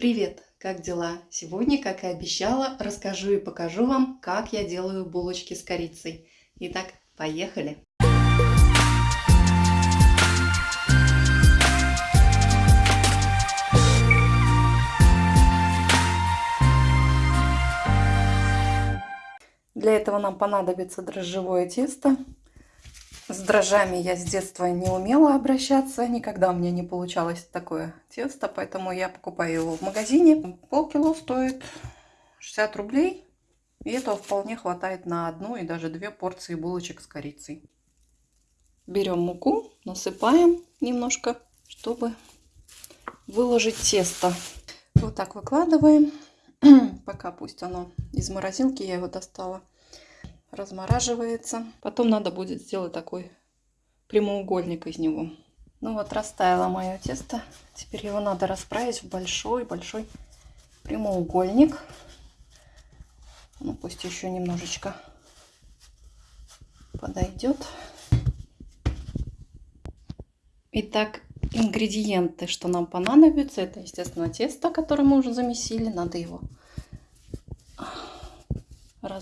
Привет! Как дела? Сегодня, как и обещала, расскажу и покажу вам, как я делаю булочки с корицей. Итак, поехали! Для этого нам понадобится дрожжевое тесто. С дрожжами я с детства не умела обращаться, никогда у меня не получалось такое тесто, поэтому я покупаю его в магазине. Полкило стоит 60 рублей, и этого вполне хватает на одну и даже две порции булочек с корицей. Берем муку, насыпаем немножко, чтобы выложить тесто. Вот так выкладываем, пока пусть оно из морозилки, я его достала размораживается. Потом надо будет сделать такой прямоугольник из него. Ну вот растаяло мое тесто. Теперь его надо расправить в большой-большой прямоугольник. Ну пусть еще немножечко подойдет. Итак, ингредиенты, что нам понадобятся, это, естественно, тесто, которое мы уже замесили. Надо его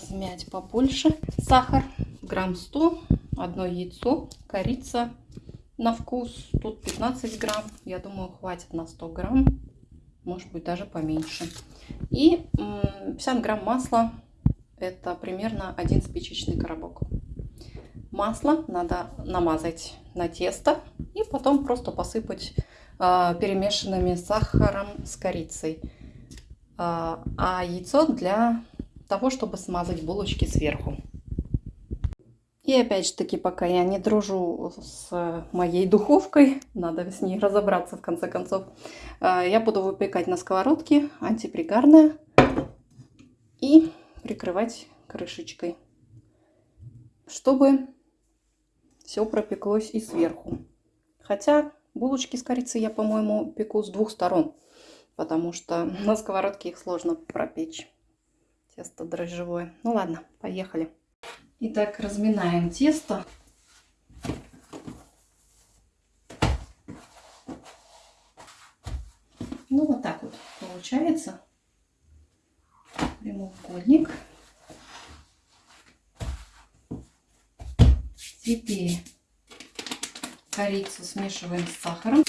размять побольше. Сахар грамм 100, одно яйцо, корица на вкус, тут 15 грамм, я думаю хватит на 100 грамм, может быть даже поменьше. И 50 грамм масла, это примерно один спичечный коробок. Масло надо намазать на тесто и потом просто посыпать э, перемешанными сахаром с корицей. А, а яйцо для того, чтобы смазать булочки сверху. И опять же таки, пока я не дружу с моей духовкой, надо с ней разобраться в конце концов, э, я буду выпекать на сковородке антипригарная и прикрывать крышечкой, чтобы все пропеклось и сверху. Хотя булочки с корицей я, по-моему, пеку с двух сторон, потому что на сковородке их сложно пропечь тесто дрожжевое. Ну ладно, поехали. Итак, разминаем тесто. Ну вот так вот получается прямоугольник. Теперь корицу смешиваем с сахаром.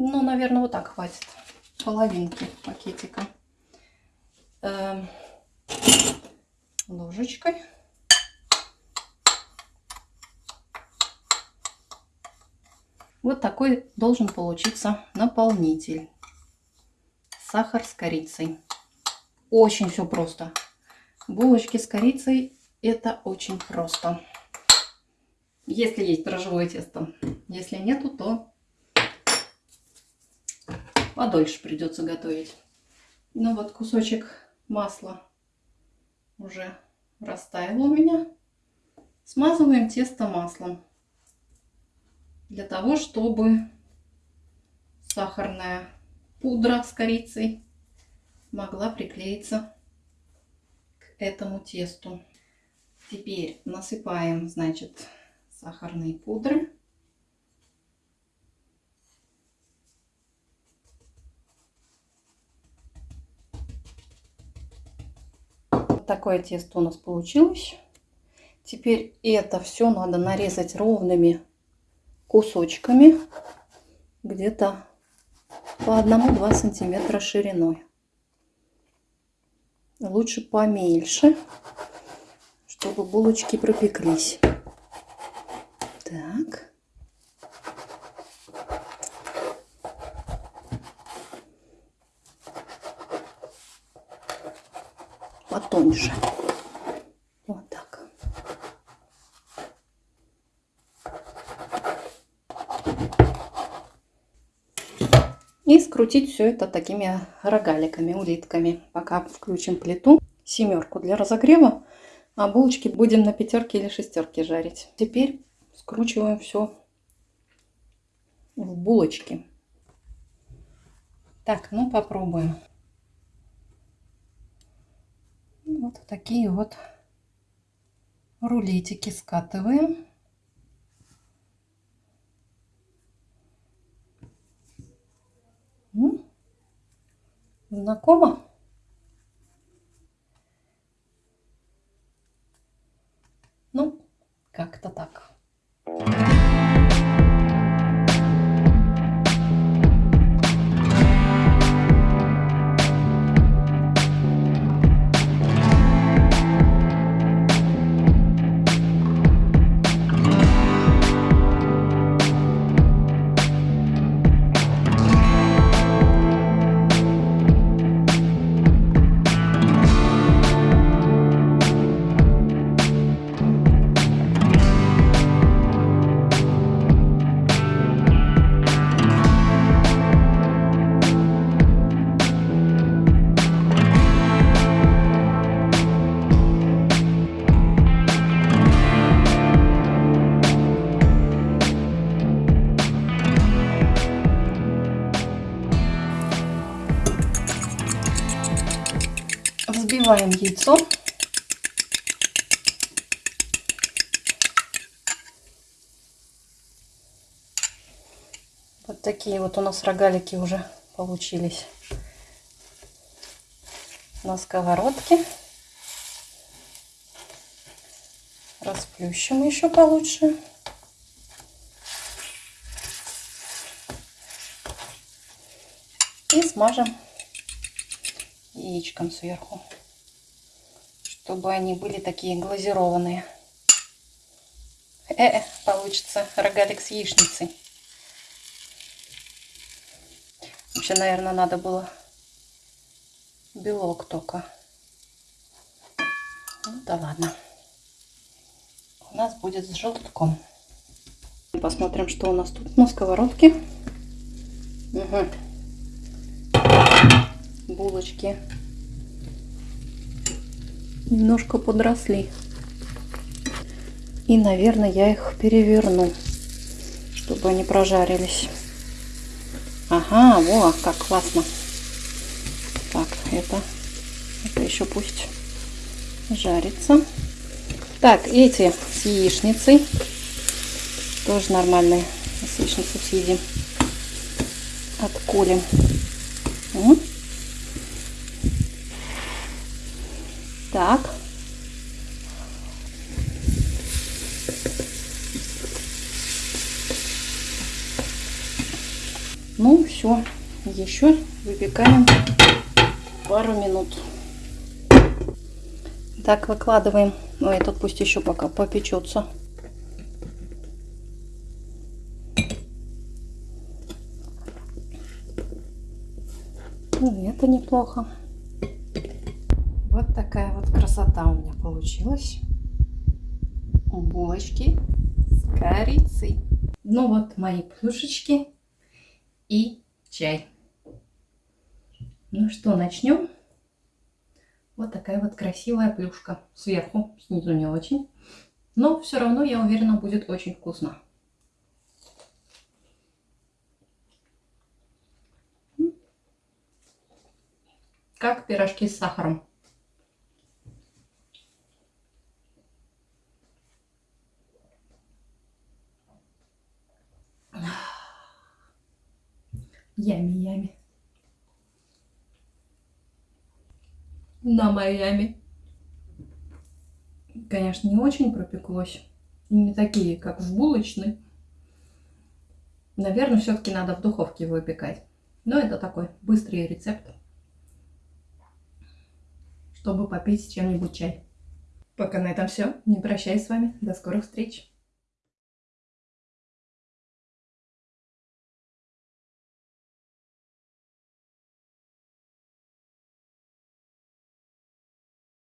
Ну, наверное, вот так хватит. Половинки пакетика. Эм, ложечкой. Вот такой должен получиться наполнитель. Сахар с корицей. Очень все просто. Булочки с корицей это очень просто. Если есть дрожжевое тесто. Если нету, то подольше придется готовить. Ну вот кусочек масла уже растаял у меня. Смазываем тесто маслом для того, чтобы сахарная пудра с корицей могла приклеиться к этому тесту. Теперь насыпаем, значит, сахарные пудры. Такое тесто у нас получилось. Теперь это все надо нарезать ровными кусочками, где-то по 1-2 сантиметра шириной. Лучше поменьше, чтобы булочки пропеклись. Так. Потоньше. Вот так. И скрутить все это такими рогаликами, улитками. Пока включим плиту, семерку для разогрева, а булочки будем на пятерке или шестерке жарить. Теперь скручиваем все в булочки. Так, ну попробуем. Вот такие вот рулетики скатываем. Знакомо? Взбиваем яйцо. Вот такие вот у нас рогалики уже получились на сковородке. Расплющим еще получше. И смажем яичком сверху, чтобы они были такие глазированные. Э, -э получится рогалик с яичницей. Вообще, наверное, надо было белок только. Ну да ладно. У нас будет с желтком. Посмотрим, что у нас тут на сковородке. Угу. Булочки немножко подросли. И, наверное, я их переверну, чтобы они прожарились. Ага, во, как классно. Так, это, это еще пусть жарится. Так, эти с яичницей. Тоже нормальные. С яичницей съедим. Отколем. Угу. Так. Ну, все. Еще выпекаем пару минут. Так, выкладываем. Ну, этот пусть еще пока попечется. Ну, это неплохо. Вот такая красота у меня получилась. Булочки с корицей. Ну вот мои плюшечки и чай. Ну что, начнем? Вот такая вот красивая плюшка. Сверху, снизу не очень. Но все равно, я уверена, будет очень вкусно. Как пирожки с сахаром. Ями-ями. На Майами. Конечно, не очень пропеклось. Не такие, как в булочной. Наверное, все-таки надо в духовке выпекать. Но это такой быстрый рецепт, чтобы попить чем-нибудь чай. Пока на этом все. Не прощаюсь с вами. До скорых встреч.